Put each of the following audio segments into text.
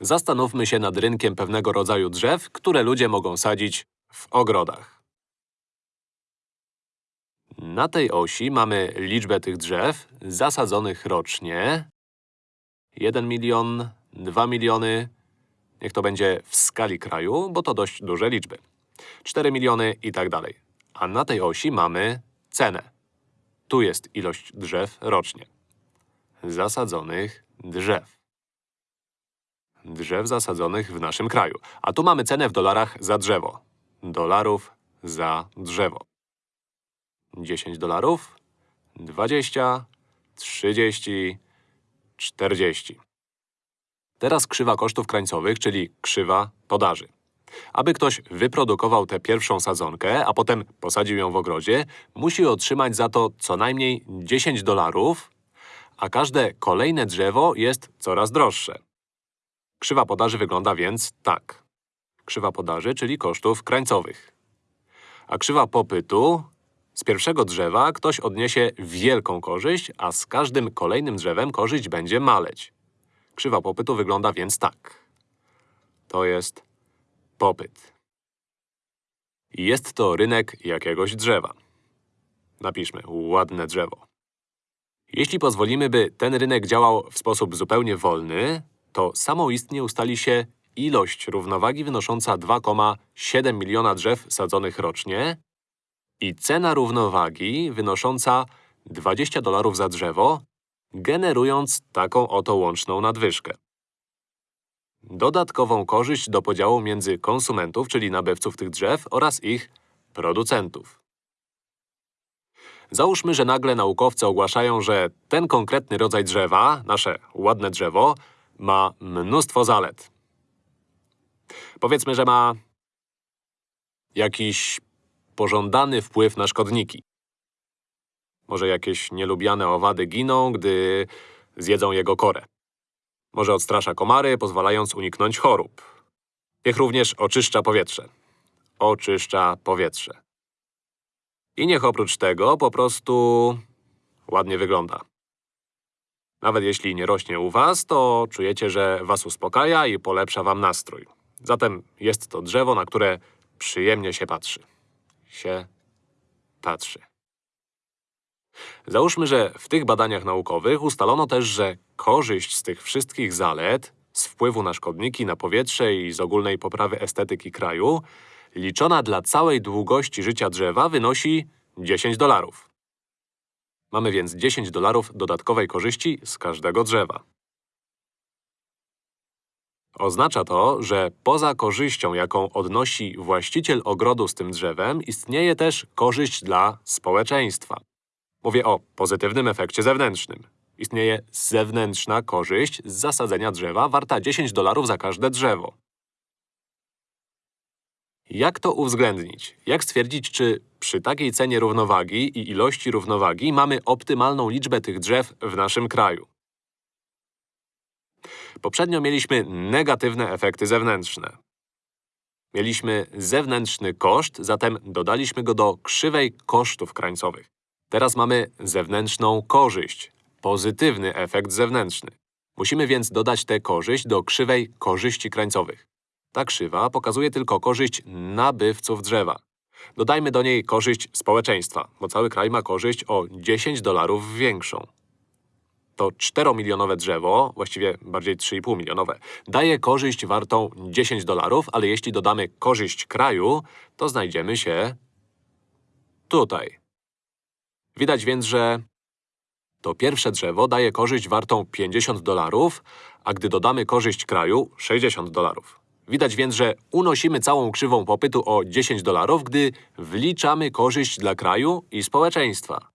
Zastanówmy się nad rynkiem pewnego rodzaju drzew, które ludzie mogą sadzić w ogrodach. Na tej osi mamy liczbę tych drzew zasadzonych rocznie. 1 milion, 2 miliony, niech to będzie w skali kraju, bo to dość duże liczby. 4 miliony i tak dalej. A na tej osi mamy cenę. Tu jest ilość drzew rocznie. Zasadzonych drzew. Drzew zasadzonych w naszym kraju. A tu mamy cenę w dolarach za drzewo. Dolarów za drzewo. 10 dolarów, 20, 30, 40. Teraz krzywa kosztów krańcowych, czyli krzywa podaży. Aby ktoś wyprodukował tę pierwszą sadzonkę, a potem posadził ją w ogrodzie, musi otrzymać za to co najmniej 10 dolarów, a każde kolejne drzewo jest coraz droższe. Krzywa podaży wygląda więc tak. Krzywa podaży, czyli kosztów krańcowych. A krzywa popytu z pierwszego drzewa ktoś odniesie wielką korzyść, a z każdym kolejnym drzewem korzyść będzie maleć. Krzywa popytu wygląda więc tak. To jest popyt. Jest to rynek jakiegoś drzewa. Napiszmy ładne drzewo. Jeśli pozwolimy, by ten rynek działał w sposób zupełnie wolny, to samoistnie ustali się ilość równowagi wynosząca 2,7 miliona drzew sadzonych rocznie i cena równowagi wynosząca 20 dolarów za drzewo, generując taką oto łączną nadwyżkę. Dodatkową korzyść do podziału między konsumentów, czyli nabywców tych drzew oraz ich producentów. Załóżmy, że nagle naukowcy ogłaszają, że ten konkretny rodzaj drzewa, nasze ładne drzewo, ma mnóstwo zalet. Powiedzmy, że ma jakiś pożądany wpływ na szkodniki. Może jakieś nielubiane owady giną, gdy zjedzą jego korę. Może odstrasza komary, pozwalając uniknąć chorób. Niech również oczyszcza powietrze. Oczyszcza powietrze. I niech oprócz tego po prostu ładnie wygląda. Nawet jeśli nie rośnie u was, to czujecie, że was uspokaja i polepsza wam nastrój. Zatem jest to drzewo, na które przyjemnie się patrzy. Się patrzy. Załóżmy, że w tych badaniach naukowych ustalono też, że korzyść z tych wszystkich zalet, z wpływu na szkodniki, na powietrze i z ogólnej poprawy estetyki kraju, liczona dla całej długości życia drzewa wynosi 10 dolarów. Mamy więc 10 dolarów dodatkowej korzyści z każdego drzewa. Oznacza to, że poza korzyścią, jaką odnosi właściciel ogrodu z tym drzewem, istnieje też korzyść dla społeczeństwa. Mówię o pozytywnym efekcie zewnętrznym. Istnieje zewnętrzna korzyść z zasadzenia drzewa warta 10 dolarów za każde drzewo. Jak to uwzględnić? Jak stwierdzić, czy przy takiej cenie równowagi i ilości równowagi mamy optymalną liczbę tych drzew w naszym kraju? Poprzednio mieliśmy negatywne efekty zewnętrzne. Mieliśmy zewnętrzny koszt, zatem dodaliśmy go do krzywej kosztów krańcowych. Teraz mamy zewnętrzną korzyść, pozytywny efekt zewnętrzny. Musimy więc dodać tę korzyść do krzywej korzyści krańcowych. Ta krzywa pokazuje tylko korzyść nabywców drzewa. Dodajmy do niej korzyść społeczeństwa, bo cały kraj ma korzyść o 10 dolarów większą. To 4-milionowe drzewo, właściwie bardziej 3,5 milionowe, daje korzyść wartą 10 dolarów, ale jeśli dodamy korzyść kraju, to znajdziemy się tutaj. Widać więc, że to pierwsze drzewo daje korzyść wartą 50 dolarów, a gdy dodamy korzyść kraju 60 dolarów. Widać więc, że unosimy całą krzywą popytu o 10 dolarów, gdy wliczamy korzyść dla kraju i społeczeństwa.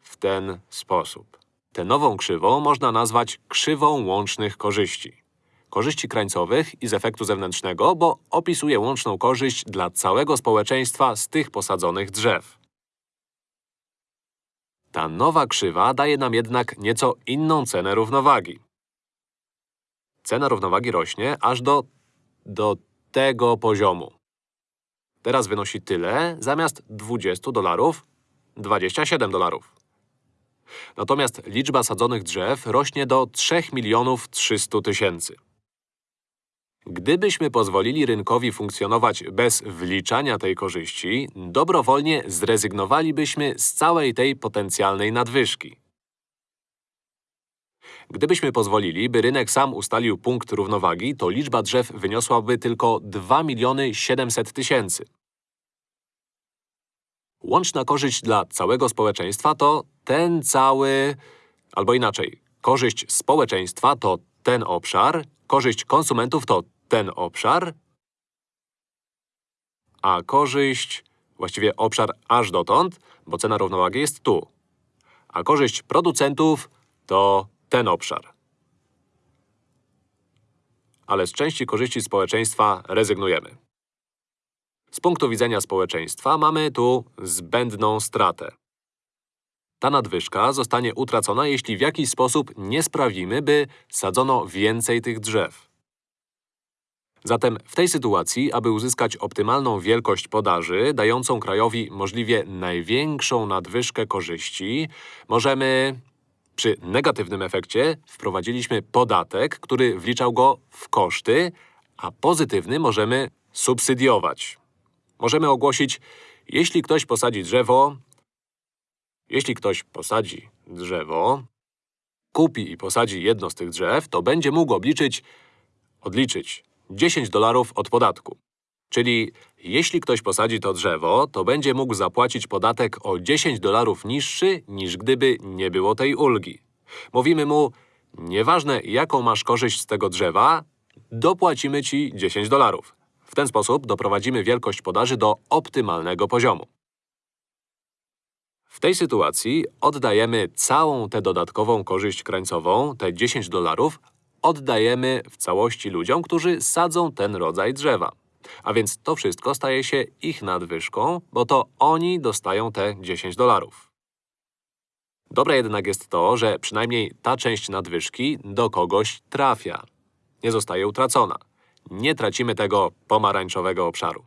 W ten sposób. Tę nową krzywą można nazwać krzywą łącznych korzyści. Korzyści krańcowych i z efektu zewnętrznego, bo opisuje łączną korzyść dla całego społeczeństwa z tych posadzonych drzew. Ta nowa krzywa daje nam jednak nieco inną cenę równowagi. Cena równowagi rośnie aż do… do tego poziomu. Teraz wynosi tyle, zamiast 20 dolarów, 27 dolarów. Natomiast liczba sadzonych drzew rośnie do 3 milionów 300 tysięcy. Gdybyśmy pozwolili rynkowi funkcjonować bez wliczania tej korzyści, dobrowolnie zrezygnowalibyśmy z całej tej potencjalnej nadwyżki. Gdybyśmy pozwolili, by rynek sam ustalił punkt równowagi, to liczba drzew wyniosłaby tylko 2 miliony 700 tysięcy. Łączna korzyść dla całego społeczeństwa to ten cały… Albo inaczej, korzyść społeczeństwa to ten obszar, korzyść konsumentów to ten obszar, a korzyść… właściwie obszar aż dotąd, bo cena równowagi jest tu. A korzyść producentów to ten obszar. Ale z części korzyści społeczeństwa rezygnujemy. Z punktu widzenia społeczeństwa mamy tu zbędną stratę. Ta nadwyżka zostanie utracona, jeśli w jakiś sposób nie sprawimy, by sadzono więcej tych drzew. Zatem w tej sytuacji, aby uzyskać optymalną wielkość podaży, dającą krajowi możliwie największą nadwyżkę korzyści, możemy… Przy negatywnym efekcie wprowadziliśmy podatek, który wliczał go w koszty, a pozytywny możemy subsydiować. Możemy ogłosić, jeśli ktoś posadzi drzewo… Jeśli ktoś posadzi drzewo, kupi i posadzi jedno z tych drzew, to będzie mógł obliczyć, odliczyć 10 dolarów od podatku. Czyli jeśli ktoś posadzi to drzewo, to będzie mógł zapłacić podatek o 10 dolarów niższy, niż gdyby nie było tej ulgi. Mówimy mu, nieważne jaką masz korzyść z tego drzewa, dopłacimy ci 10 dolarów. W ten sposób doprowadzimy wielkość podaży do optymalnego poziomu. W tej sytuacji oddajemy całą tę dodatkową korzyść krańcową, te 10 dolarów, oddajemy w całości ludziom, którzy sadzą ten rodzaj drzewa. A więc to wszystko staje się ich nadwyżką, bo to oni dostają te 10 dolarów. Dobre jednak jest to, że przynajmniej ta część nadwyżki do kogoś trafia. Nie zostaje utracona. Nie tracimy tego pomarańczowego obszaru.